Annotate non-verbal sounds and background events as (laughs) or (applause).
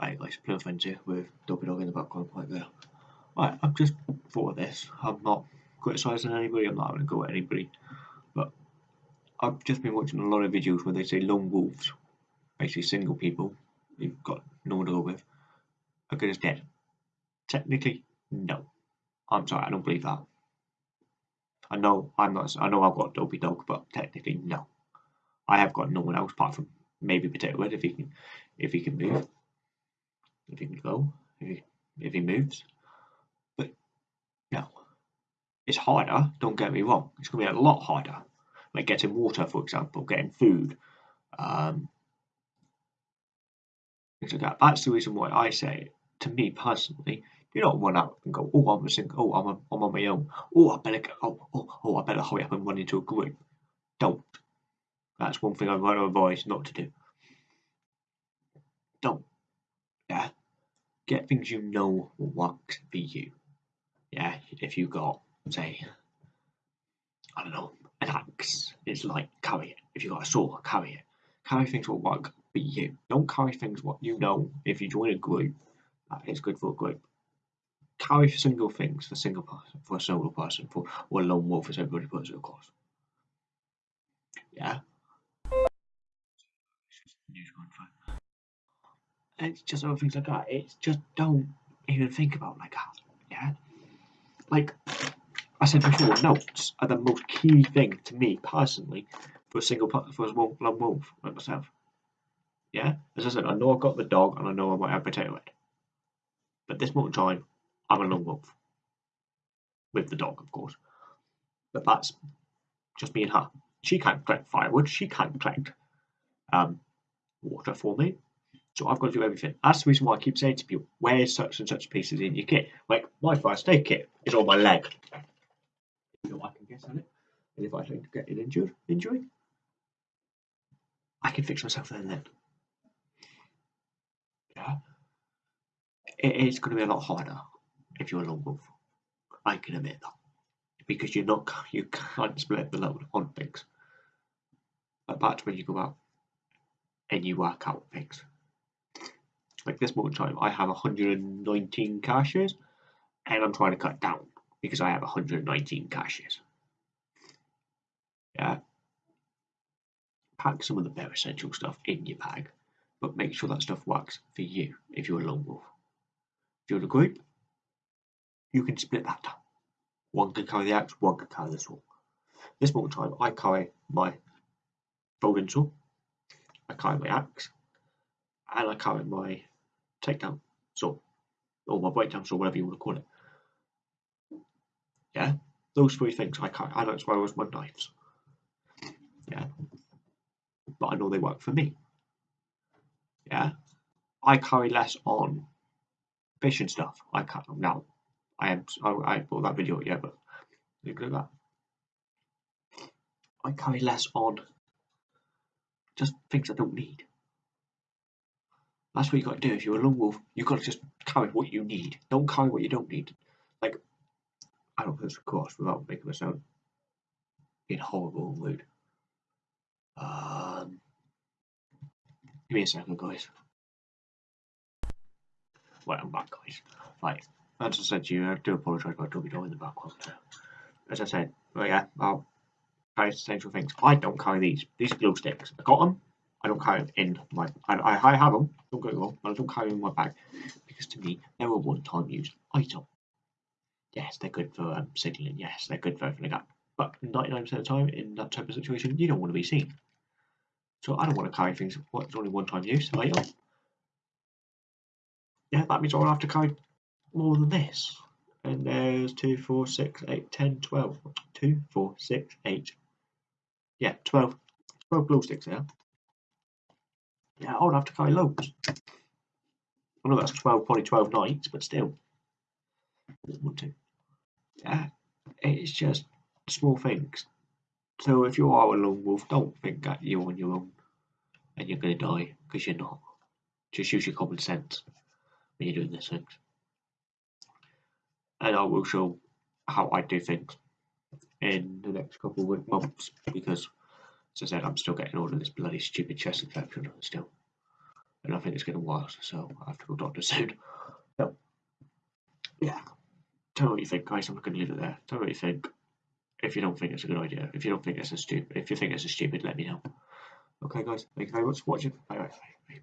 Guys, Plum Friends here with Dopey Dog in the background right there. Right, I've just thought of this. I'm not criticising anybody, I'm not having to go at anybody. But I've just been watching a lot of videos where they say lone wolves, basically single people you've got no one to go with, are good as dead. Technically, no. I'm sorry, I don't believe that. I know I'm not I know I've got Dopey Dog, but technically no. I have got no one else apart from maybe Potato Head if he can if he can move he can go, if he, if he moves. But no, it's harder. Don't get me wrong. It's going to be a lot harder. Like getting water, for example, getting food. Um, things like that. That's the reason why I say, to me personally, you don't run out and go, oh, I'm a single, oh, I'm, a, I'm on my own. Oh, I better, oh, oh, oh, I better hurry up and run into a group. Don't. That's one thing I to advise not to do. Don't. Get things you know will work for you. Yeah, if you got, say, I don't know, an axe, it's like carry it. If you got a sword, carry it. Carry things will work for you. Don't carry things what you know. If you join a group, that is good for a group. Carry single things for single person, for a solo person, for or a lone wolf as everybody puts it, of course. Yeah. News going it's just other things like that. It's just don't even think about like that. Yeah. Like I said before, notes are the most key thing to me personally for a single for a lone wolf like myself. Yeah. As I said, I know I've got the dog and I know I might have potato head. But this moment time, I'm a lone wolf. With the dog, of course. But that's just me and her. She can't collect firewood. She can't collect um, water for me. So I've got to do everything. That's the reason why I keep saying to people, wear such and such pieces in your kit. Like my first aid kit is on my leg. You know, I can guess on it. And if I don't get an injured injury, I can fix myself there and then. Yeah. It is going to be a lot harder if you're a lone wolf. I can admit that. Because you're not (laughs) you can't split the load on things. But that's when you go out and you work out things like this moment in time, I have 119 caches, and I'm trying to cut down because I have 119 caches. Yeah. Pack some of the bare essential stuff in your bag, but make sure that stuff works for you if you're a lone wolf. If you're in a group, you can split that up. One can carry the axe, one can carry the sword. This moment in time, I carry my folding saw, I carry my axe, and I carry my takedown saw or my breakdown saw whatever you want to call it. Yeah, those three things I can't. I don't swear as my knives. Yeah, but I know they work for me. Yeah, I carry less on fishing stuff. I can't now. I am. I, I bought that video yeah, but look at that. I carry less on just things I don't need. That's what you got to do. If you're a lone wolf, you've got to just carry what you need. Don't carry what you don't need. Like, I don't put this across without making myself in horrible mood. Um, give me a second, guys. Right, I'm back, guys. Right, as I said to you, I do apologise about Dopey Dog in the background. As I said, well, yeah, I'll carry essential things. I don't carry these. These are sticks. I got them. I don't carry them in my. I, I have them. Don't get me wrong, but I don't carry them in my bag because to me they're a one-time use item. Yes, they're good for um, signaling. Yes, they're good for like that. But 99% of the time, in that type of situation, you don't want to be seen. So I don't want to carry things. What? Only one-time use item. Yeah, that means I'll have to carry more than this. And there's 2, 4, 6, 8, 10, 12. 2, 4, 6, 8. Yeah, 12. 12 glow sticks there. Yeah, I would have to carry loads. Oh, I know that's 12, probably 12 nights, but still. want to. Yeah, it's just small things. So if you are a lone wolf, don't think that you're on your own and you're going to die, because you're not. Just use your common sense when you're doing these things. And I will show how I do things in the next couple of months, because as I said, I'm still getting all of this bloody stupid chest infection still. And I think it's getting worse, so I have to go doctor soon. So, yeah. Tell me what you think, guys. I'm not going to leave it there. Tell me what you think. If you don't think it's a good idea, if you don't think it's a stupid, if you think it's a stupid, let me know. Okay, guys. Thank you very much for watching. Bye bye. bye.